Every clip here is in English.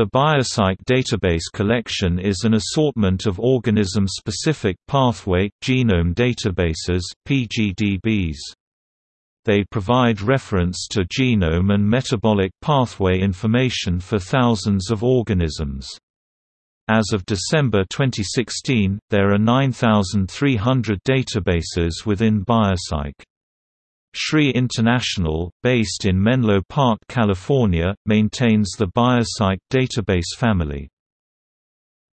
The BioCyc database collection is an assortment of organism-specific pathway, genome databases PGDBs. They provide reference to genome and metabolic pathway information for thousands of organisms. As of December 2016, there are 9,300 databases within BioCyc. SRI International, based in Menlo Park, California, maintains the BioCyc database family.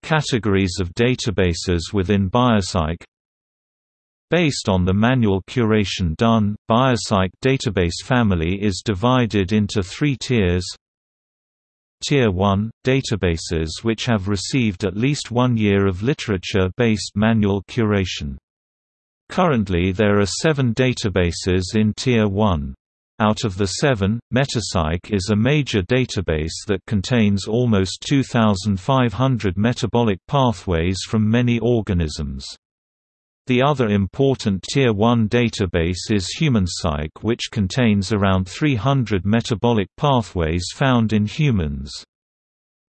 Categories of databases within BioCyc Based on the manual curation done, BioCyc database family is divided into three tiers Tier 1 – databases which have received at least one year of literature-based manual curation. Currently there are seven databases in Tier 1. Out of the seven, MetaCyc is a major database that contains almost 2,500 metabolic pathways from many organisms. The other important Tier 1 database is HumanCyc which contains around 300 metabolic pathways found in humans.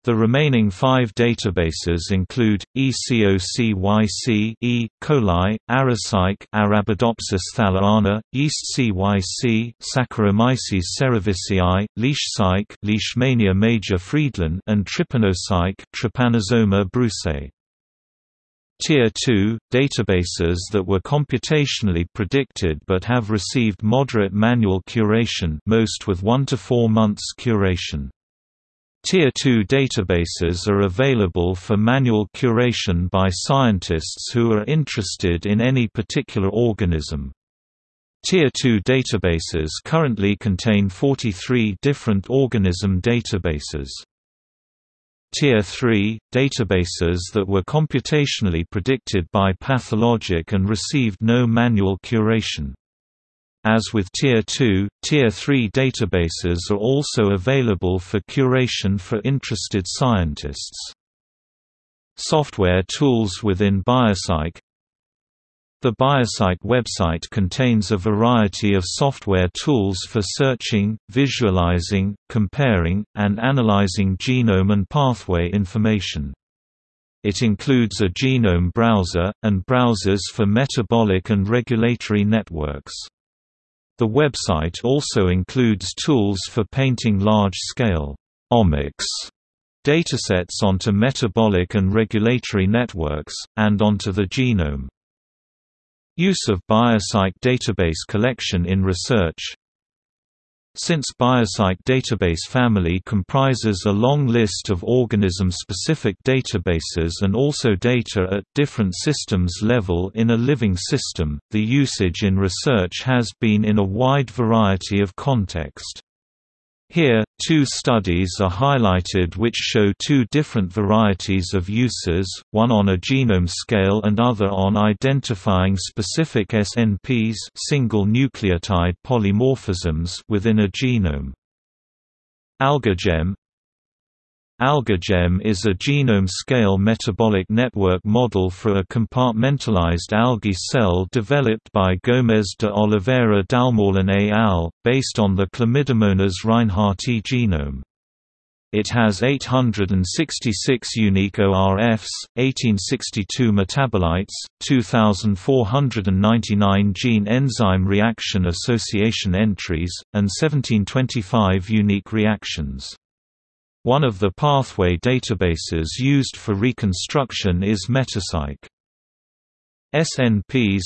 The remaining five databases include ECOCYC E. coli, AraCyc Arabidopsis thaliana, YeastCYC Saccharomyces cerevisiae, LeishCyc Leishmania major Friedlin and TrypanoCyc Trypanosoma brucei. Tier 2 – databases that were computationally predicted but have received moderate manual curation most with 1 to 4 months curation. Tier 2 databases are available for manual curation by scientists who are interested in any particular organism. Tier 2 databases currently contain 43 different organism databases. Tier 3 – databases that were computationally predicted by PathoLogic and received no manual curation. As with Tier 2, Tier 3 databases are also available for curation for interested scientists. Software tools within BioCyc The BioCyc website contains a variety of software tools for searching, visualizing, comparing, and analyzing genome and pathway information. It includes a genome browser, and browsers for metabolic and regulatory networks. The website also includes tools for painting large-scale omics datasets onto metabolic and regulatory networks, and onto the genome. Use of BioCyc database collection in research since BioCyc database family comprises a long list of organism-specific databases and also data at different systems level in a living system, the usage in research has been in a wide variety of context. Here, two studies are highlighted which show two different varieties of uses, one on a genome scale and other on identifying specific SNPs single nucleotide polymorphisms within a genome. AlgaGem AlgaGem is a genome-scale metabolic network model for a compartmentalized algae cell developed by Gomes de Oliveira Dal'Molin et al., based on the Chlamydomonas reinhardtii genome. It has 866 unique ORFs, 1862 metabolites, 2,499 gene-enzyme reaction association entries, and 1725 unique reactions. One of the pathway databases used for reconstruction is MetaCyc. SNPs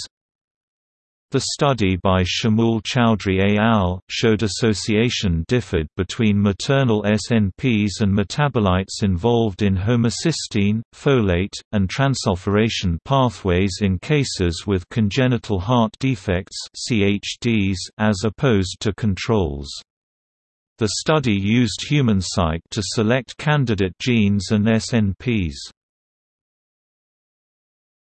The study by Shimul Chowdhury et al. showed association differed between maternal SNPs and metabolites involved in homocysteine, folate, and transsulfuration pathways in cases with congenital heart defects as opposed to controls. The study used HumanCyc to select candidate genes and SNPs.